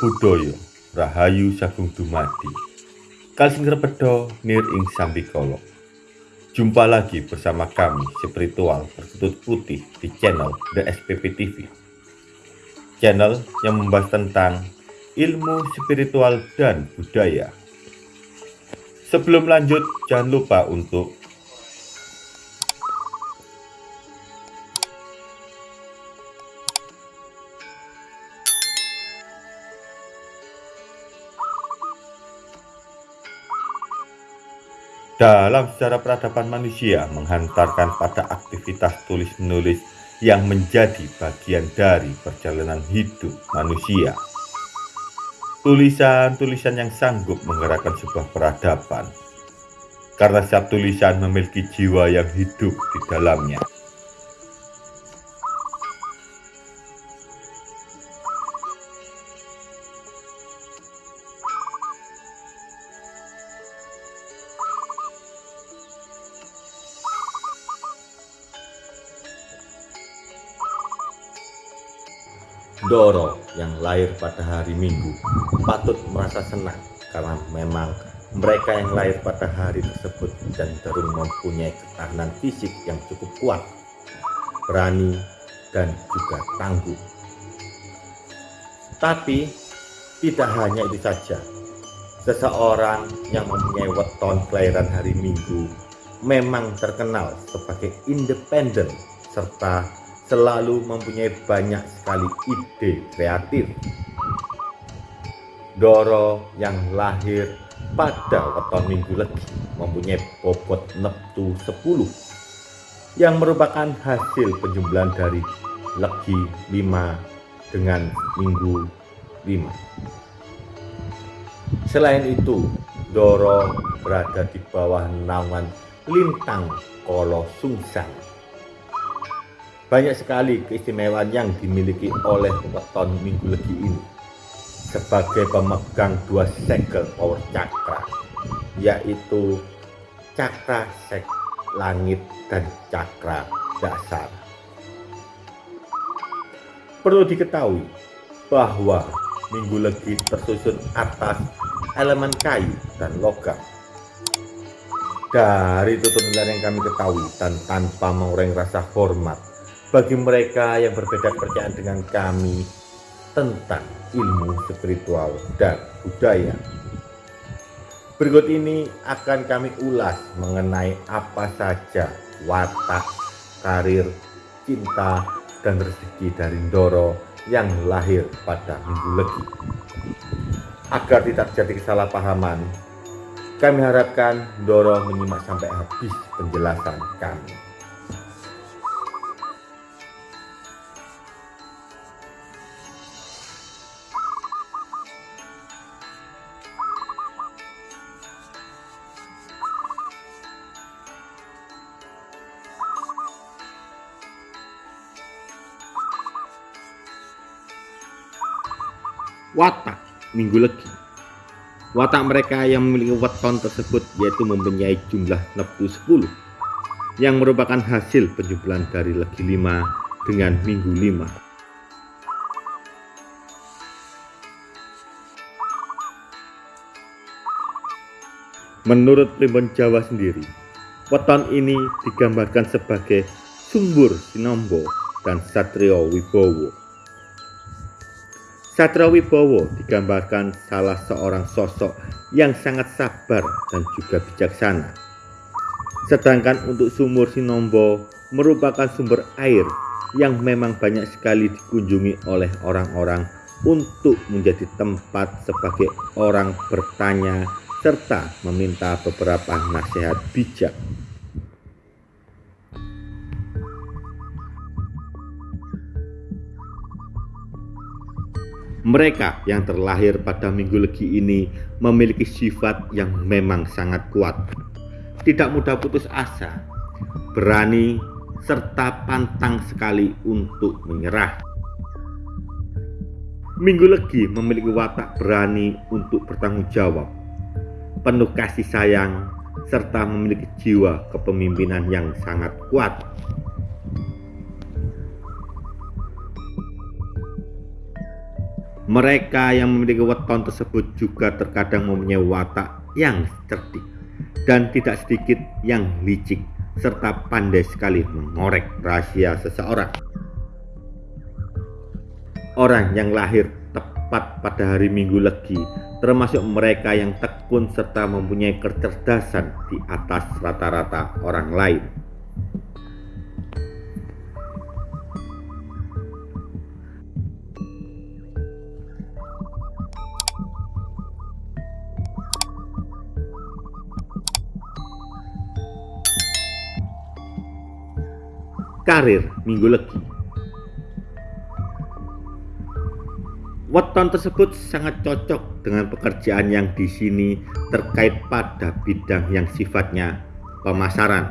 Buddhaya Rahayu Sagung Dumadi. Kalsing Repedo Nir Ing Sambikolo Jumpa lagi bersama kami spiritual berkutut putih di channel The SPP TV Channel yang membahas tentang ilmu spiritual dan budaya. Sebelum lanjut jangan lupa untuk dalam sejarah peradaban manusia menghantarkan pada aktivitas tulis-menulis yang menjadi bagian dari perjalanan hidup manusia. Tulisan-tulisan yang sanggup menggerakkan sebuah peradaban, karena setiap tulisan memiliki jiwa yang hidup di dalamnya. Doro yang lahir pada hari Minggu patut merasa senang karena memang mereka yang lahir pada hari tersebut cenderung mempunyai ketahanan fisik yang cukup kuat, berani, dan juga tangguh. Tapi tidak hanya itu saja, seseorang yang mempunyai weton kelahiran hari Minggu memang terkenal sebagai independen serta selalu mempunyai banyak sekali ide kreatif. Doro yang lahir pada weton minggu legi mempunyai bobot neptu 10 yang merupakan hasil penjumlahan dari legi 5 dengan minggu 5. Selain itu, Doro berada di bawah naungan Lintang Kolo Sungsang banyak sekali keistimewaan yang dimiliki oleh weton minggu legi ini sebagai pemegang dua segel power cakra yaitu cakra sek langit dan cakra dasar. Perlu diketahui bahwa minggu legi tersusun atas elemen kayu dan logam. Dari tutur yang kami ketahui dan tanpa mengurangi rasa hormat bagi mereka yang berbeda kepercayaan dengan kami tentang ilmu spiritual dan budaya. Berikut ini akan kami ulas mengenai apa saja watak, karir, cinta, dan rezeki dari Ndoro yang lahir pada Minggu Legi. Agar tidak terjadi kesalahpahaman, kami harapkan Ndoro menyimak sampai habis penjelasan kami. Watak minggu legi. Watak mereka yang memiliki weton tersebut yaitu mempunyai jumlah neptu 10 yang merupakan hasil penjumlahan dari legi 5 dengan minggu 5 Menurut primbon Jawa sendiri, weton ini digambarkan sebagai Sumbur Sinombo dan Satrio Wibowo Satria Wibowo digambarkan salah seorang sosok yang sangat sabar dan juga bijaksana. Sedangkan untuk sumur Sinombo merupakan sumber air yang memang banyak sekali dikunjungi oleh orang-orang untuk menjadi tempat sebagai orang bertanya serta meminta beberapa nasihat bijak. Mereka yang terlahir pada minggu legi ini memiliki sifat yang memang sangat kuat. Tidak mudah putus asa, berani, serta pantang sekali untuk menyerah. Minggu legi memiliki watak berani untuk bertanggung jawab, penuh kasih sayang, serta memiliki jiwa kepemimpinan yang sangat kuat. Mereka yang memiliki weton tersebut juga terkadang mempunyai watak yang cerdik dan tidak sedikit yang licik serta pandai sekali mengorek rahasia seseorang. Orang yang lahir tepat pada hari Minggu Legi termasuk mereka yang tekun serta mempunyai kecerdasan di atas rata-rata orang lain. Karir Minggu Legi. Weton tersebut sangat cocok dengan pekerjaan yang di sini terkait pada bidang yang sifatnya pemasaran.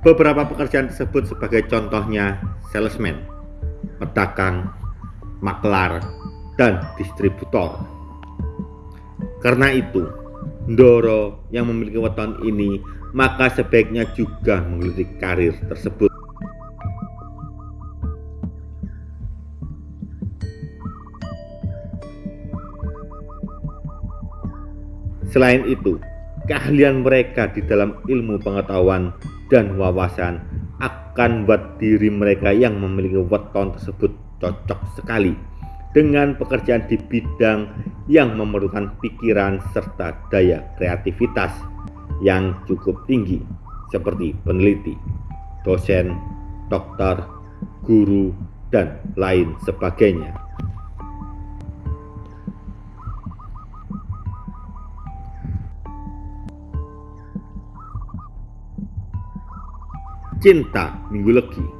Beberapa pekerjaan tersebut sebagai contohnya salesman, pedagang, maklar, dan distributor. Karena itu, Ndoro yang memiliki weton ini maka sebaiknya juga mengikuti karir tersebut. Selain itu, keahlian mereka di dalam ilmu pengetahuan dan wawasan akan buat diri mereka yang memiliki weton tersebut cocok sekali dengan pekerjaan di bidang yang memerlukan pikiran serta daya kreativitas yang cukup tinggi seperti peneliti, dosen, dokter, guru, dan lain sebagainya. Cinta Minggu Legi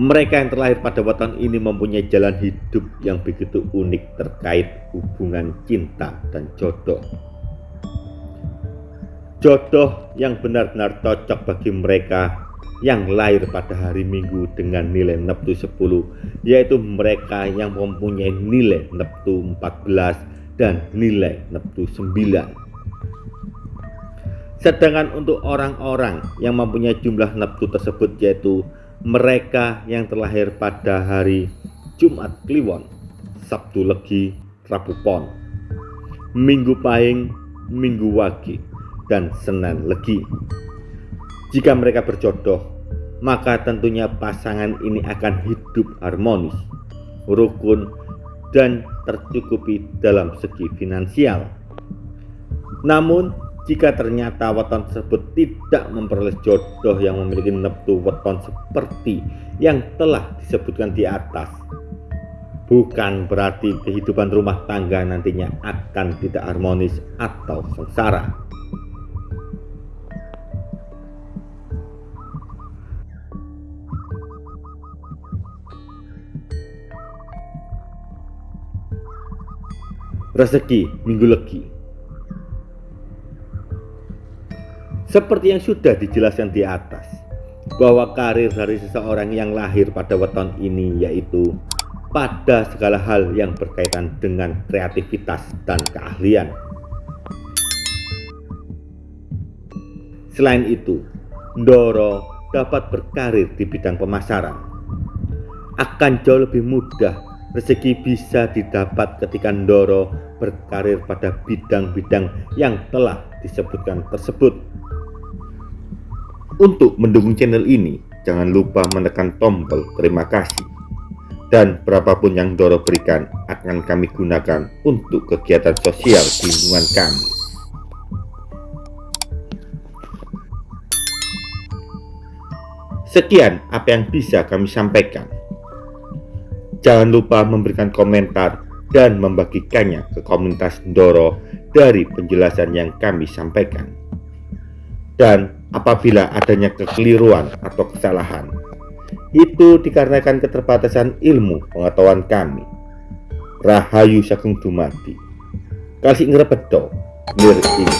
Mereka yang terlahir pada weton ini mempunyai jalan hidup yang begitu unik terkait hubungan cinta dan jodoh. Jodoh yang benar-benar cocok bagi mereka yang lahir pada hari Minggu dengan nilai neptu 10 yaitu mereka yang mempunyai nilai neptu 14 dan nilai neptu 9 sedangkan untuk orang-orang yang mempunyai jumlah neptu tersebut yaitu mereka yang terlahir pada hari Jumat Kliwon, Sabtu Legi, Rabu Pon, Minggu Pahing, Minggu Wagi, dan Senin Legi. Jika mereka berjodoh, maka tentunya pasangan ini akan hidup harmonis, rukun, dan tercukupi dalam segi finansial. Namun, jika ternyata weton tersebut tidak memperoleh jodoh yang memiliki neptu weton seperti yang telah disebutkan di atas bukan berarti kehidupan rumah tangga nantinya akan tidak harmonis atau sengsara. Rezeki minggu legi Seperti yang sudah dijelaskan di atas, bahwa karir dari seseorang yang lahir pada weton ini yaitu pada segala hal yang berkaitan dengan kreativitas dan keahlian. Selain itu, Ndoro dapat berkarir di bidang pemasaran. Akan jauh lebih mudah rezeki bisa didapat ketika Ndoro berkarir pada bidang-bidang yang telah disebutkan tersebut. Untuk mendukung channel ini, jangan lupa menekan tombol terima kasih. Dan berapapun yang Doro berikan akan kami gunakan untuk kegiatan sosial di lingkungan kami. Sekian apa yang bisa kami sampaikan. Jangan lupa memberikan komentar dan membagikannya ke komunitas Doro dari penjelasan yang kami sampaikan. Dan apabila adanya kekeliruan atau kesalahan. Itu dikarenakan keterbatasan ilmu pengetahuan kami. Rahayu Sagung Dumadi. Kasih ngrebedo, lir ing